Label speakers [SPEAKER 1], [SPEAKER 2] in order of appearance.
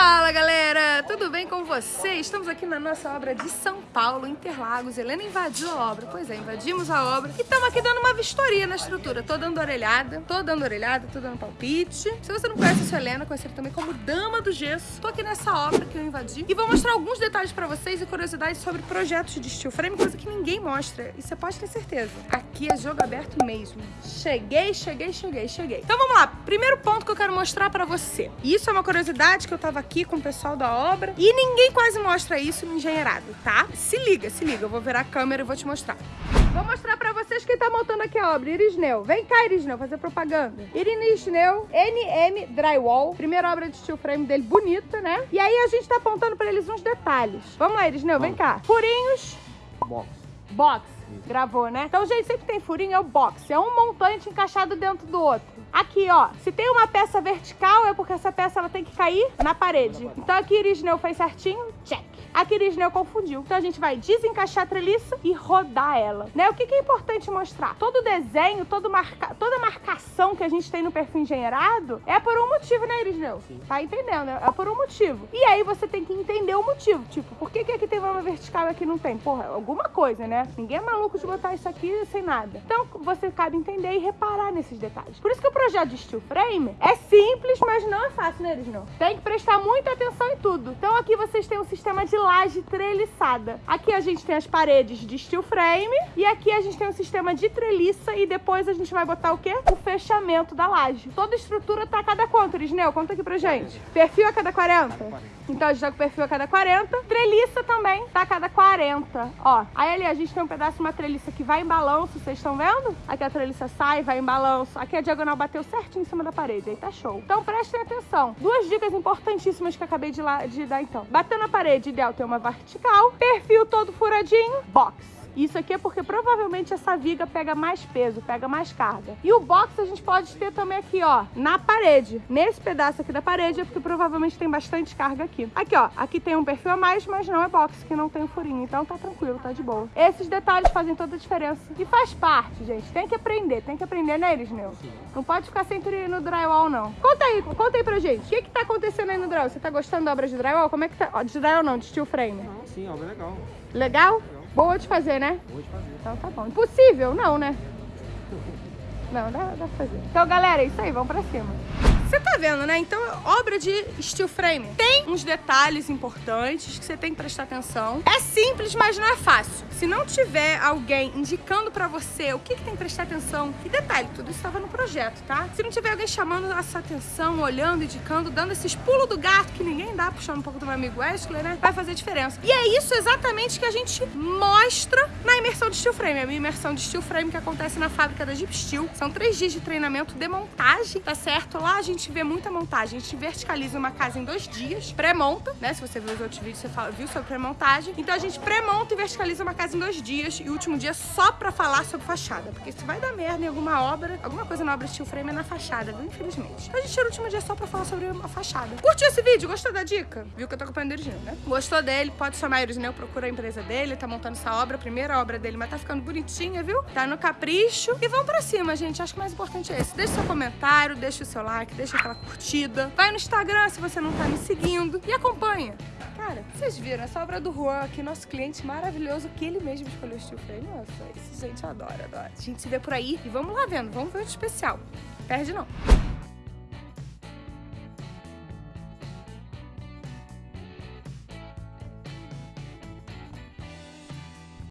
[SPEAKER 1] Fala galera, tudo bem com vocês? Estamos aqui na nossa obra de São Paulo, Interlagos. Helena invadiu a obra, pois é, invadimos a obra e estamos aqui dando uma vistoria na estrutura. Tô dando orelhada, tô dando orelhada, tô dando palpite. Se você não conhece a Helena, conhece ele também como Dama do Gesso. Tô aqui nessa obra que eu invadi e vou mostrar alguns detalhes pra vocês e curiosidades sobre projetos de steel frame, coisa que ninguém mostra e você pode ter certeza. Aqui é jogo aberto mesmo. Cheguei, cheguei, cheguei, cheguei. Então vamos lá, primeiro ponto que eu quero mostrar pra você. Isso é uma curiosidade que eu tava aqui com o pessoal da obra e ninguém quase mostra isso no engenheirado, tá? Se liga, se liga, eu vou virar a câmera e vou te mostrar. Vou mostrar pra vocês quem tá montando aqui a obra. Irisneu. Vem cá, Irisneu, fazer propaganda. Irisneu, NM Drywall. Primeira obra de steel frame dele, bonita, né? E aí a gente tá apontando pra eles uns detalhes. Vamos lá, Irisneu, vem cá. Furinhos.
[SPEAKER 2] Box.
[SPEAKER 1] Box. Gravou, né? Então, gente, sempre tem furinho, é o box. É um montante encaixado dentro do outro. Aqui, ó, se tem uma peça vertical, é porque essa peça ela tem que cair na parede. Então aqui Irisneu fez certinho, check. Aqui Irisneu confundiu. Então a gente vai desencaixar a treliça e rodar ela, né? O que, que é importante mostrar? Todo desenho, todo marca... toda marcação que a gente tem no perfil engenheirado é por um motivo, né, Irisneu?
[SPEAKER 2] Sim.
[SPEAKER 1] Tá entendendo? É por um motivo. E aí você tem que entender o motivo. Tipo, por que, que aqui tem uma vertical e aqui não tem? Porra, alguma coisa, né? Ninguém é maluco de botar isso aqui sem nada. Então você cabe entender e reparar nesses detalhes. Por isso que o projeto de steel frame é simples, mas não é fácil, né, Elisneu? Tem que prestar muita atenção em tudo. Então aqui vocês têm um sistema de laje treliçada. Aqui a gente tem as paredes de steel frame e aqui a gente tem um sistema de treliça e depois a gente vai botar o quê? O fechamento da laje. Toda estrutura tá a cada quanto, Elisneu? Conta aqui pra gente. Perfil a cada 40? Então a gente tá com perfil a cada 40. Treliça também tá a cada 40. Ó, aí ali a gente tem um pedaço de uma treliça que vai em balanço, vocês estão vendo? Aqui a treliça sai, vai em balanço. Aqui a diagonal bateu certinho em cima da parede, aí tá show. Então prestem atenção. Duas dicas importantíssimas que eu acabei de, lá, de dar então. Bater na parede, ideal ter uma vertical. Perfil todo furadinho, box. Isso aqui é porque provavelmente essa viga pega mais peso, pega mais carga. E o box a gente pode ter também aqui, ó, na parede. Nesse pedaço aqui da parede é porque provavelmente tem bastante carga aqui. Aqui, ó, aqui tem um perfil a mais, mas não é box, que não tem o furinho. Então tá tranquilo, tá de boa. Esses detalhes fazem toda a diferença. E faz parte, gente. Tem que aprender, tem que aprender, né, Elisneu? Não pode ficar sempre no drywall, não. Conta aí, conta aí pra gente. O que que tá acontecendo aí no drywall? Você tá gostando da obra de drywall? Como é que tá? Ó, de drywall não, de steel frame.
[SPEAKER 2] Sim, obra legal.
[SPEAKER 1] Legal? Boa de fazer, né?
[SPEAKER 2] Boa de fazer.
[SPEAKER 1] Então tá bom. Impossível? Não, né? Não, dá, dá pra fazer. Então, galera, é isso aí. Vamos pra cima. Você tá vendo, né? Então, obra de steel frame tem uns detalhes importantes que você tem que prestar atenção. É simples, mas não é fácil. Se não tiver alguém indicando pra você o que, que tem que prestar atenção, e detalhe, tudo isso estava no projeto, tá? Se não tiver alguém chamando a sua atenção, olhando, indicando, dando esses pulos do gato que ninguém dá, puxando um pouco do meu amigo Wesley, né? Vai fazer diferença. E é isso exatamente que a gente mostra na imersão de steel frame. A minha imersão de steel frame que acontece na fábrica da Jeep Steel. São três dias de treinamento de montagem, tá certo? Lá a gente vê muita montagem. A gente verticaliza uma casa em dois dias, pré-monta, né? Se você viu os outros vídeos, você fala, viu sobre pré-montagem. Então a gente pré-monta e verticaliza uma casa em dois dias e o último dia só pra falar sobre fachada. Porque se vai dar merda em alguma obra, alguma coisa na obra steel frame é na fachada, viu? Infelizmente. Então a gente tira o último dia só pra falar sobre a fachada. Curtiu esse vídeo? Gostou da dica? Viu que eu tô acompanhando o Irisneu, né? Gostou dele? Pode chamar o Irisneu, procura a empresa dele, tá montando essa obra, a primeira obra dele, mas tá ficando bonitinha, viu? Tá no capricho. E vamos pra cima, gente. Acho que o mais importante é esse. Deixa seu comentário, deixa o seu like, deixa aquela curtida. Vai no Instagram se você não tá me seguindo e acompanha. Cara, vocês viram essa obra do Juan aqui, nosso cliente maravilhoso, que ele mesmo escolheu o steel frame. Nossa, isso gente adora, adora. A gente se vê por aí e vamos lá vendo, vamos ver o especial. Perde não.